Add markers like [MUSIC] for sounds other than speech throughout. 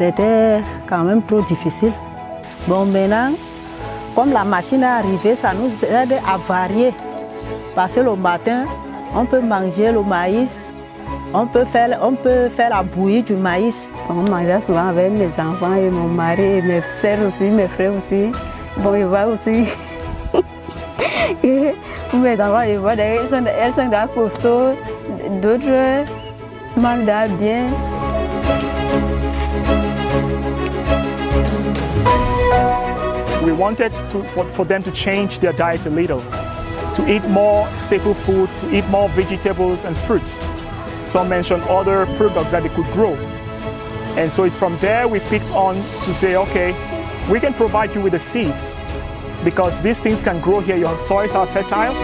C'était quand même trop difficile. Bon, maintenant, comme la machine est arrivée, ça nous aide à varier. Parce que le matin, on peut manger le maïs, on peut faire, on peut faire la bouillie du maïs. On mangeait souvent avec mes enfants et mon mari et mes soeurs aussi, mes frères aussi. Bon, je vois aussi. [LAUGHS] mes enfants, je vois, elles sont, elles sont costauds, d'autres mangent bien. We wanted to, for, for them to change their diet a little, to eat more staple foods, to eat more vegetables and fruits. Some mentioned other products that they could grow. And so it's from there we picked on to say, okay, we can provide you with the seeds because these things can grow here, your soils are fertile.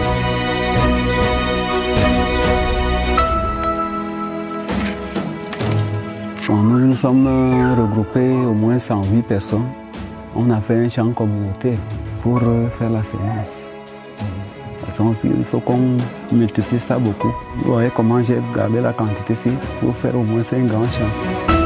Bon, nous nous sommes euh, regroupés au moins 108 personnes. On a fait un champ communautaire pour faire la semence. Parce qu'il faut qu'on multiplie ça beaucoup. Vous voyez comment j'ai gardé la quantité ici pour faire au moins 5 grands champs.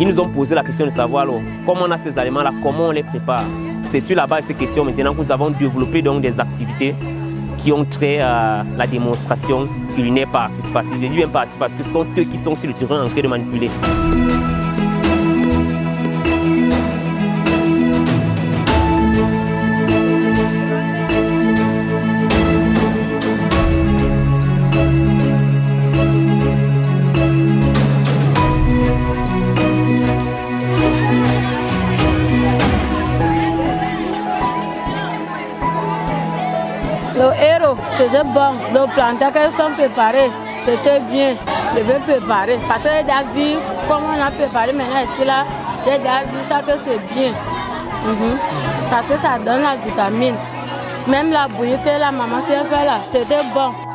Ils nous ont posé la question de savoir comment on a ces aliments-là, comment on les prépare? C'est sur la base de ces questions maintenant que nous avons développé donc des activités qui ont trait à la démonstration culinaire participative. Je dis bien participative parce que ce sont eux qui sont sur le terrain en train de manipuler. Le héros, c'était bon. Le plantain qu'elles sont préparés, c'était bien. Je vais préparer. Parce que j'ai déjà vu comment on a préparé maintenant ici là. J'ai déjà vu ça que c'est bien. Mhm. Parce que ça donne la vitamine. Même la bouillie que la maman s'est fait là, c'était bon.